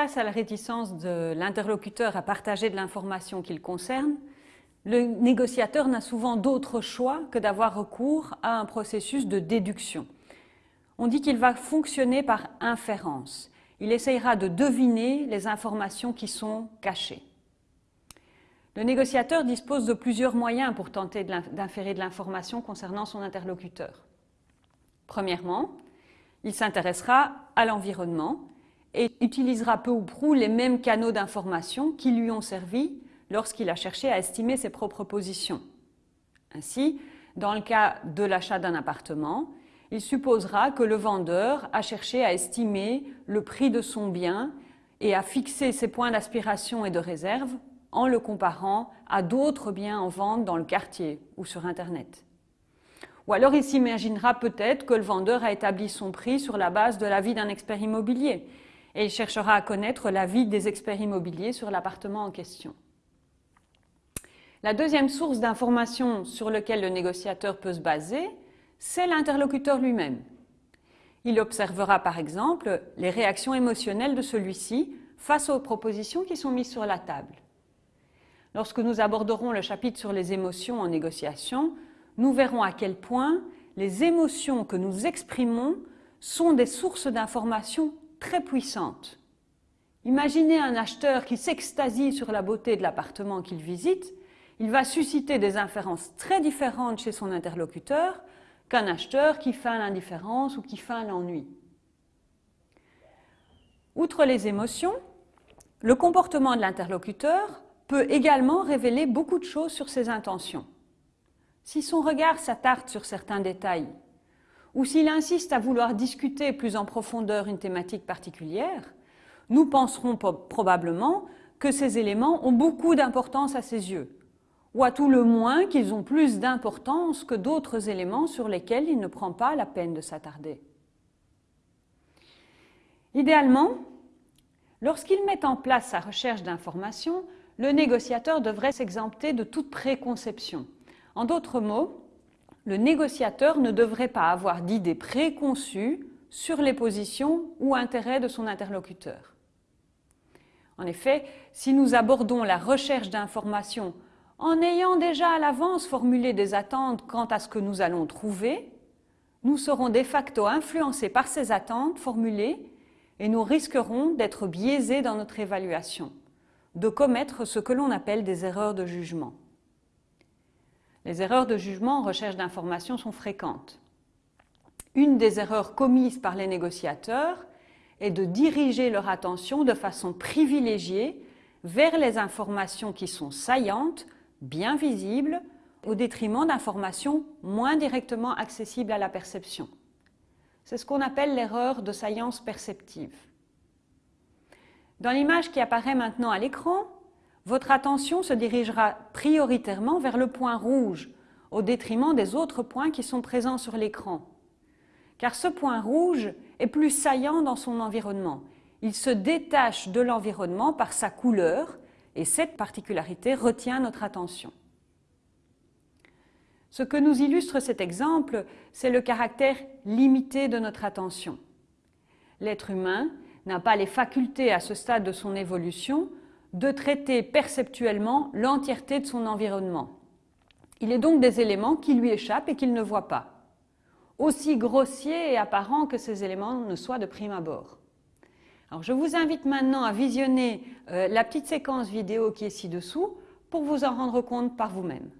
Face à la réticence de l'interlocuteur à partager de l'information qu'il concerne, le négociateur n'a souvent d'autre choix que d'avoir recours à un processus de déduction. On dit qu'il va fonctionner par inférence. Il essayera de deviner les informations qui sont cachées. Le négociateur dispose de plusieurs moyens pour tenter d'inférer de l'information concernant son interlocuteur. Premièrement, il s'intéressera à l'environnement et utilisera peu ou prou les mêmes canaux d'information qui lui ont servi lorsqu'il a cherché à estimer ses propres positions. Ainsi, dans le cas de l'achat d'un appartement, il supposera que le vendeur a cherché à estimer le prix de son bien et à fixer ses points d'aspiration et de réserve en le comparant à d'autres biens en vente dans le quartier ou sur Internet. Ou alors il s'imaginera peut-être que le vendeur a établi son prix sur la base de l'avis d'un expert immobilier et il cherchera à connaître l'avis des experts immobiliers sur l'appartement en question. La deuxième source d'information sur laquelle le négociateur peut se baser, c'est l'interlocuteur lui-même. Il observera par exemple les réactions émotionnelles de celui-ci face aux propositions qui sont mises sur la table. Lorsque nous aborderons le chapitre sur les émotions en négociation, nous verrons à quel point les émotions que nous exprimons sont des sources d'informations très puissantes. Imaginez un acheteur qui s'extasie sur la beauté de l'appartement qu'il visite il va susciter des inférences très différentes chez son interlocuteur qu'un acheteur qui feint l'indifférence ou qui feint l'ennui. Outre les émotions, le comportement de l'interlocuteur peut également révéler beaucoup de choses sur ses intentions. Si son regard s'attarde sur certains détails, ou s'il insiste à vouloir discuter plus en profondeur une thématique particulière, nous penserons probablement que ces éléments ont beaucoup d'importance à ses yeux, ou à tout le moins qu'ils ont plus d'importance que d'autres éléments sur lesquels il ne prend pas la peine de s'attarder. Idéalement, lorsqu'il met en place sa recherche d'informations, le négociateur devrait s'exempter de toute préconception. En d'autres mots, le négociateur ne devrait pas avoir d'idées préconçues sur les positions ou intérêts de son interlocuteur. En effet, si nous abordons la recherche d'informations en ayant déjà à l'avance formulé des attentes quant à ce que nous allons trouver, nous serons de facto influencés par ces attentes formulées et nous risquerons d'être biaisés dans notre évaluation, de commettre ce que l'on appelle des erreurs de jugement. Les erreurs de jugement en recherche d'informations sont fréquentes. Une des erreurs commises par les négociateurs est de diriger leur attention de façon privilégiée vers les informations qui sont saillantes bien visible au détriment d'informations moins directement accessibles à la perception. C'est ce qu'on appelle l'erreur de saillance perceptive. Dans l'image qui apparaît maintenant à l'écran, votre attention se dirigera prioritairement vers le point rouge, au détriment des autres points qui sont présents sur l'écran. Car ce point rouge est plus saillant dans son environnement. Il se détache de l'environnement par sa couleur et cette particularité retient notre attention. Ce que nous illustre cet exemple, c'est le caractère limité de notre attention. L'être humain n'a pas les facultés à ce stade de son évolution de traiter perceptuellement l'entièreté de son environnement. Il est donc des éléments qui lui échappent et qu'il ne voit pas, aussi grossiers et apparents que ces éléments ne soient de prime abord. Alors, je vous invite maintenant à visionner euh, la petite séquence vidéo qui est ci-dessous pour vous en rendre compte par vous-même.